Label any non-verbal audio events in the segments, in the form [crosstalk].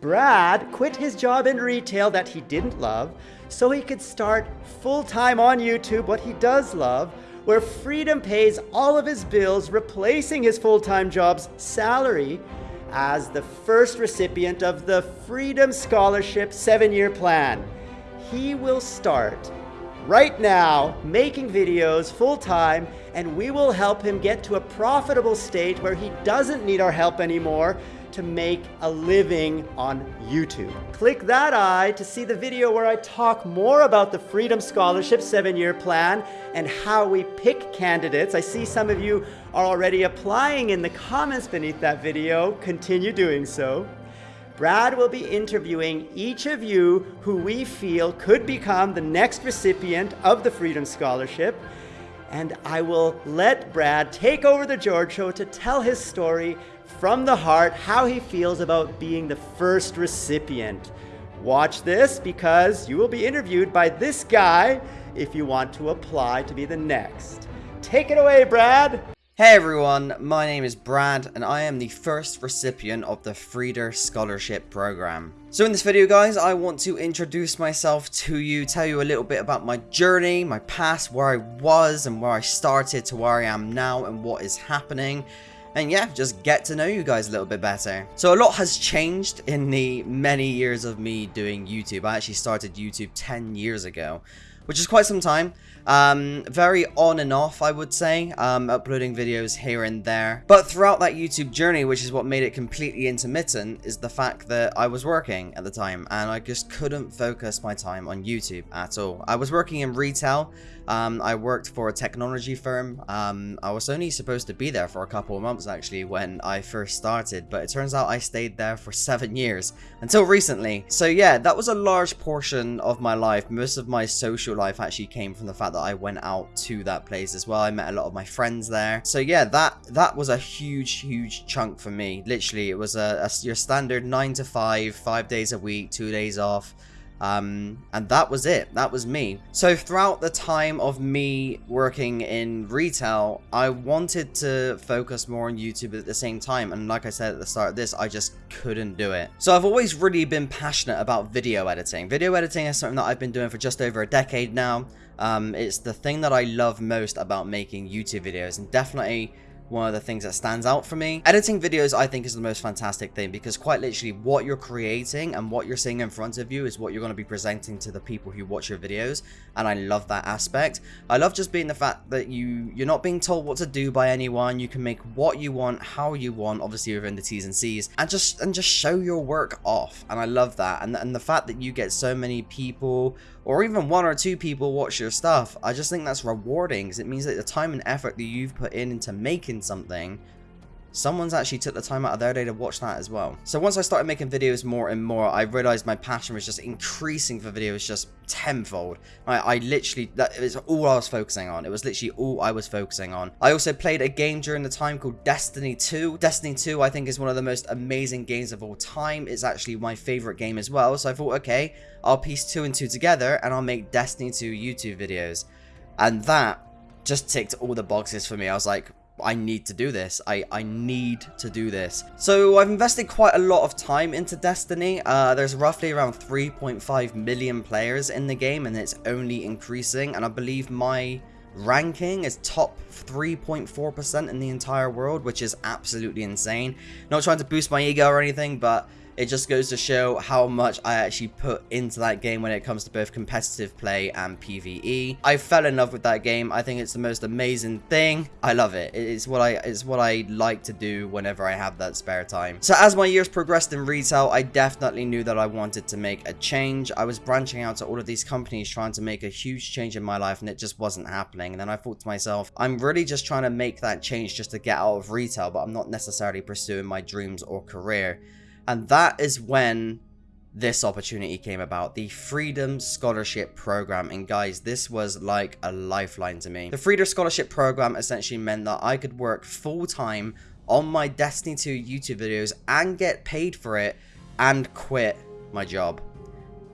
Brad quit his job in retail that he didn't love so he could start full time on YouTube what he does love, where freedom pays all of his bills, replacing his full time job's salary as the first recipient of the Freedom Scholarship seven year plan. He will start right now making videos full time, and we will help him get to a profitable state where he doesn't need our help anymore to make a living on YouTube. Click that eye to see the video where I talk more about the Freedom Scholarship seven-year plan and how we pick candidates. I see some of you are already applying in the comments beneath that video. Continue doing so. Brad will be interviewing each of you who we feel could become the next recipient of the Freedom Scholarship. And I will let Brad take over the George Show to tell his story from the heart how he feels about being the first recipient. Watch this because you will be interviewed by this guy if you want to apply to be the next. Take it away, Brad! Hey everyone, my name is Brad and I am the first recipient of the Freedom Scholarship Program. So in this video guys, I want to introduce myself to you, tell you a little bit about my journey, my past, where I was and where I started to where I am now and what is happening. And yeah, just get to know you guys a little bit better. So a lot has changed in the many years of me doing YouTube. I actually started YouTube 10 years ago, which is quite some time. Um, very on and off, I would say, um, uploading videos here and there. But throughout that YouTube journey, which is what made it completely intermittent, is the fact that I was working at the time and I just couldn't focus my time on YouTube at all. I was working in retail. Um, I worked for a technology firm. Um, I was only supposed to be there for a couple of months actually when I first started, but it turns out I stayed there for seven years until recently. So yeah, that was a large portion of my life. Most of my social life actually came from the fact that I went out to that place as well. I met a lot of my friends there. So yeah, that that was a huge, huge chunk for me. Literally, it was a, a your standard 9 to 5, 5 days a week, 2 days off. Um, and that was it. That was me. So throughout the time of me working in retail, I wanted to focus more on YouTube at the same time. And like I said at the start of this, I just couldn't do it. So I've always really been passionate about video editing. Video editing is something that I've been doing for just over a decade now. Um, it's the thing that I love most about making YouTube videos and definitely one of the things that stands out for me. Editing videos, I think, is the most fantastic thing because quite literally what you're creating and what you're seeing in front of you is what you're going to be presenting to the people who watch your videos. And I love that aspect. I love just being the fact that you, you're not being told what to do by anyone. You can make what you want, how you want, obviously within the T's and C's, and just and just show your work off. And I love that. And, and the fact that you get so many people or even one or two people watch your stuff, I just think that's rewarding because it means that the time and effort that you've put in into something someone's actually took the time out of their day to watch that as well. So once I started making videos more and more, I realized my passion was just increasing for videos just tenfold. I, I literally, that is all I was focusing on. It was literally all I was focusing on. I also played a game during the time called Destiny 2. Destiny 2, I think, is one of the most amazing games of all time. It's actually my favorite game as well. So I thought, okay, I'll piece two and two together and I'll make Destiny 2 YouTube videos. And that just ticked all the boxes for me. I was like, I need to do this. I, I need to do this. So I've invested quite a lot of time into Destiny. Uh, there's roughly around 3.5 million players in the game and it's only increasing. And I believe my ranking is top 3.4% in the entire world, which is absolutely insane. Not trying to boost my ego or anything, but it just goes to show how much I actually put into that game when it comes to both competitive play and PvE. I fell in love with that game. I think it's the most amazing thing. I love it. It's what I it's what I like to do whenever I have that spare time. So as my years progressed in retail, I definitely knew that I wanted to make a change. I was branching out to all of these companies trying to make a huge change in my life and it just wasn't happening. And then I thought to myself, I'm really just trying to make that change just to get out of retail, but I'm not necessarily pursuing my dreams or career. And that is when this opportunity came about the freedom scholarship program and guys this was like a lifeline to me the freedom scholarship program essentially meant that i could work full-time on my destiny 2 youtube videos and get paid for it and quit my job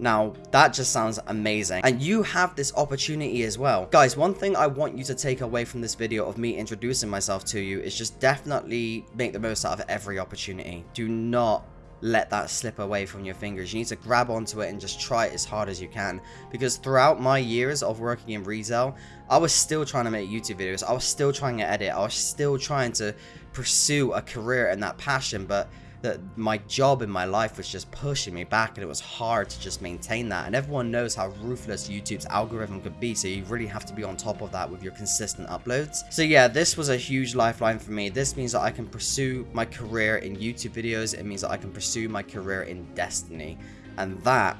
now, that just sounds amazing. And you have this opportunity as well. Guys, one thing I want you to take away from this video of me introducing myself to you is just definitely make the most out of every opportunity. Do not let that slip away from your fingers. You need to grab onto it and just try it as hard as you can. Because throughout my years of working in retail, I was still trying to make YouTube videos. I was still trying to edit. I was still trying to pursue a career in that passion. But that my job in my life was just pushing me back and it was hard to just maintain that. And everyone knows how ruthless YouTube's algorithm could be so you really have to be on top of that with your consistent uploads. So yeah this was a huge lifeline for me. This means that I can pursue my career in YouTube videos. It means that I can pursue my career in Destiny. And that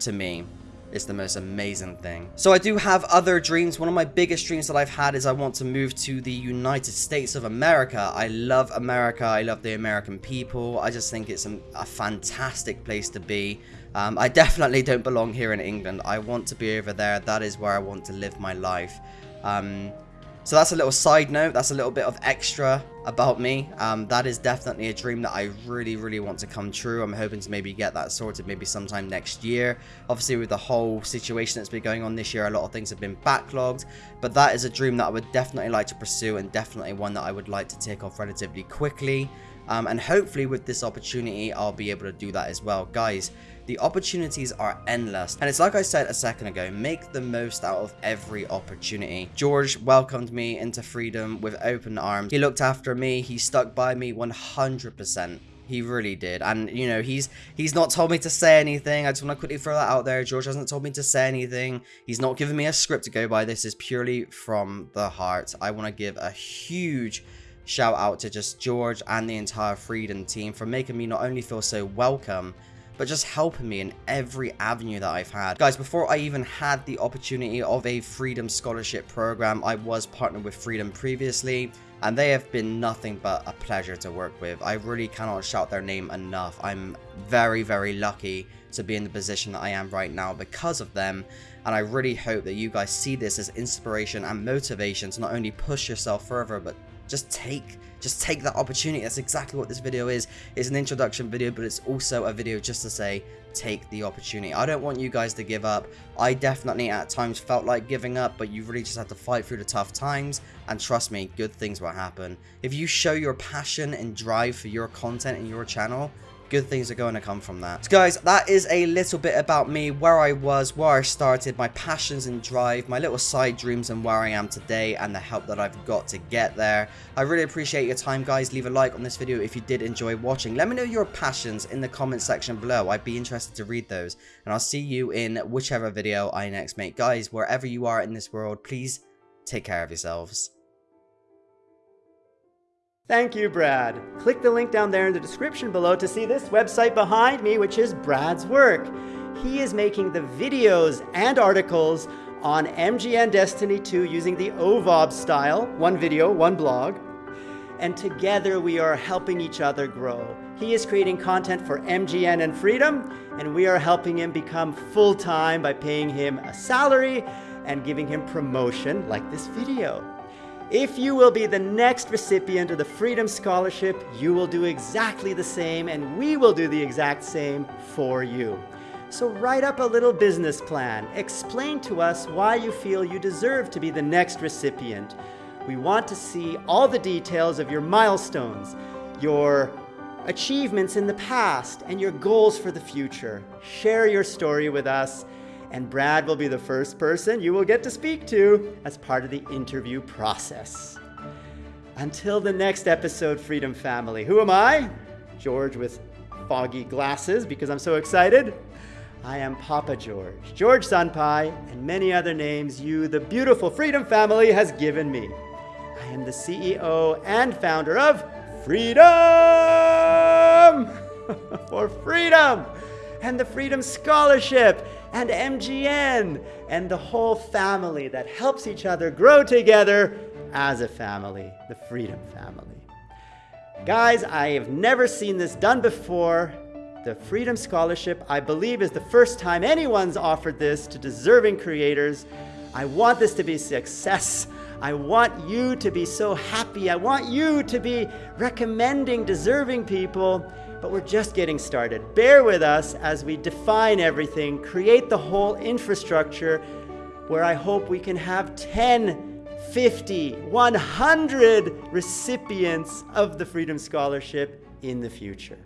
to me is the most amazing thing. So I do have other dreams. One of my biggest dreams that I've had is I want to move to the United States of America. I love America. I love the American people. I just think it's a, a fantastic place to be. Um, I definitely don't belong here in England. I want to be over there. That is where I want to live my life. Um, so that's a little side note. That's a little bit of extra about me. Um, that is definitely a dream that I really, really want to come true. I'm hoping to maybe get that sorted maybe sometime next year. Obviously, with the whole situation that's been going on this year, a lot of things have been backlogged. But that is a dream that I would definitely like to pursue and definitely one that I would like to take off relatively quickly. Um, and hopefully with this opportunity, I'll be able to do that as well. Guys, the opportunities are endless. And it's like I said a second ago, make the most out of every opportunity. George welcomed me into freedom with open arms. He looked after me. He stuck by me 100%. He really did. And, you know, he's he's not told me to say anything. I just want to quickly throw that out there. George hasn't told me to say anything. He's not given me a script to go by. This is purely from the heart. I want to give a huge shout out to just George and the entire Freedom team for making me not only feel so welcome, but just helping me in every avenue that I've had. Guys, before I even had the opportunity of a Freedom Scholarship program, I was partnered with Freedom previously, and they have been nothing but a pleasure to work with. I really cannot shout their name enough. I'm very, very lucky to be in the position that I am right now because of them, and I really hope that you guys see this as inspiration and motivation to not only push yourself further, but just take just take that opportunity. That's exactly what this video is. It's an introduction video, but it's also a video just to say, take the opportunity. I don't want you guys to give up. I definitely at times felt like giving up, but you really just have to fight through the tough times. And trust me, good things will happen. If you show your passion and drive for your content and your channel, good things are going to come from that. So guys, that is a little bit about me, where I was, where I started, my passions and drive, my little side dreams and where I am today and the help that I've got to get there. I really appreciate your time guys. Leave a like on this video if you did enjoy watching. Let me know your passions in the comment section below. I'd be interested to read those. And I'll see you in whichever video I next make. Guys, wherever you are in this world, please take care of yourselves. Thank you, Brad. Click the link down there in the description below to see this website behind me, which is Brad's work. He is making the videos and articles on MGN Destiny 2 using the OVOB style, one video, one blog. And together we are helping each other grow. He is creating content for MGN and Freedom, and we are helping him become full-time by paying him a salary and giving him promotion like this video. If you will be the next recipient of the Freedom Scholarship, you will do exactly the same and we will do the exact same for you. So write up a little business plan. Explain to us why you feel you deserve to be the next recipient. We want to see all the details of your milestones, your achievements in the past, and your goals for the future. Share your story with us and Brad will be the first person you will get to speak to as part of the interview process. Until the next episode, Freedom Family, who am I? George with foggy glasses because I'm so excited. I am Papa George, George Sunpai, and many other names you, the beautiful Freedom Family, has given me. I am the CEO and founder of Freedom [laughs] for Freedom and the Freedom Scholarship and MGN and the whole family that helps each other grow together as a family, the Freedom Family. Guys, I have never seen this done before. The Freedom Scholarship, I believe, is the first time anyone's offered this to deserving creators. I want this to be success. I want you to be so happy. I want you to be recommending deserving people but we're just getting started. Bear with us as we define everything, create the whole infrastructure where I hope we can have 10, 50, 100 recipients of the Freedom Scholarship in the future.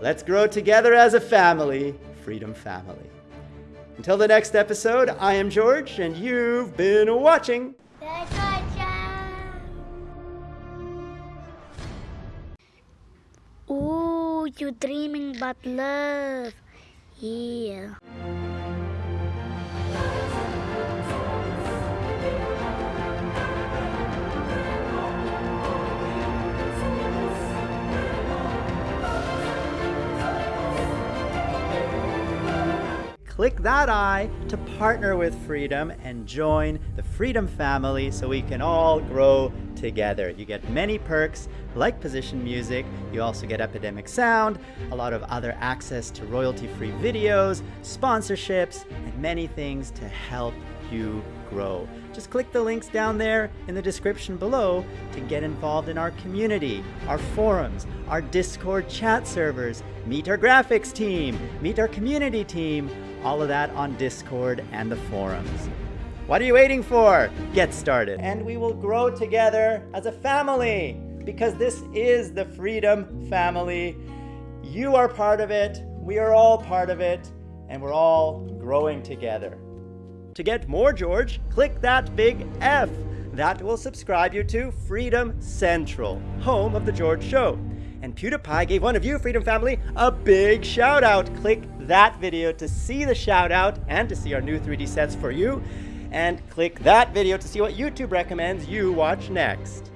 Let's grow together as a family, Freedom Family. Until the next episode, I am George, and you've been watching. Ooh, you dreaming about love. Yeah. Click that I to partner with Freedom and join the Freedom family so we can all grow together. You get many perks like position music, you also get Epidemic Sound, a lot of other access to royalty free videos, sponsorships, and many things to help you grow. Just click the links down there in the description below to get involved in our community, our forums, our Discord chat servers, meet our graphics team, meet our community team, all of that on Discord and the forums. What are you waiting for? Get started. And we will grow together as a family because this is the Freedom Family. You are part of it, we are all part of it, and we're all growing together. To get more George, click that big F. That will subscribe you to Freedom Central, home of The George Show. And PewDiePie gave one of you, Freedom Family, a big shout out. Click that video to see the shout out and to see our new 3D sets for you. And click that video to see what YouTube recommends you watch next.